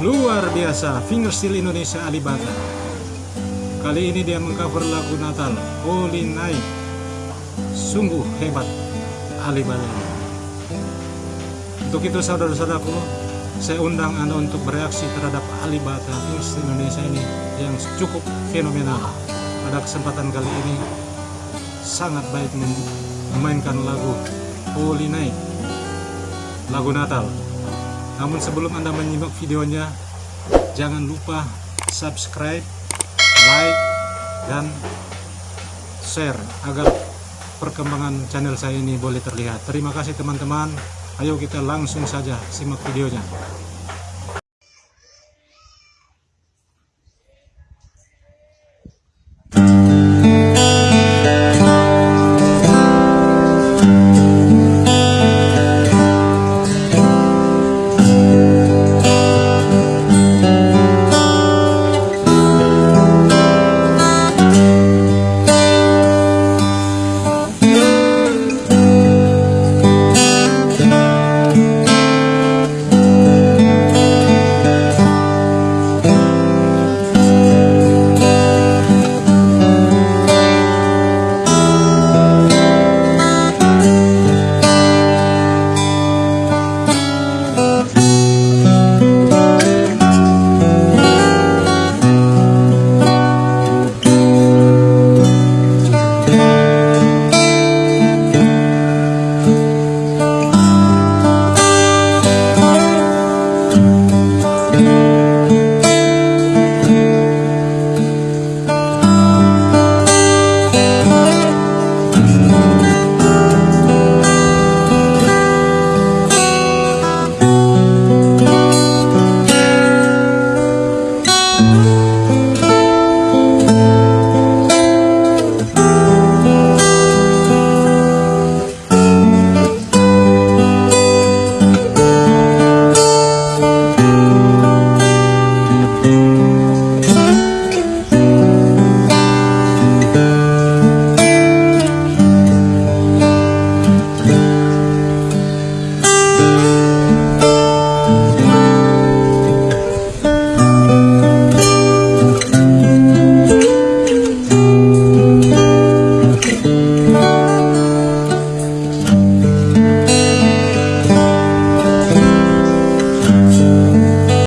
luar biasa fingerstyle Indonesia Alibata. Kali ini dia mengcover lagu Natal Holy Night. Sungguh hebat Alibata. Untuk itu saudara-saudaraku saya undang anda untuk bereaksi terhadap Alibata fingerstyle Indonesia ini yang cukup fenomenal. Pada kesempatan kali ini sangat baik memainkan lagu Holy Night lagu Natal namun sebelum anda menyimak videonya jangan lupa subscribe like dan share agar perkembangan channel saya ini boleh terlihat. Terima kasih teman-teman. Ayo kita langsung saja simak videonya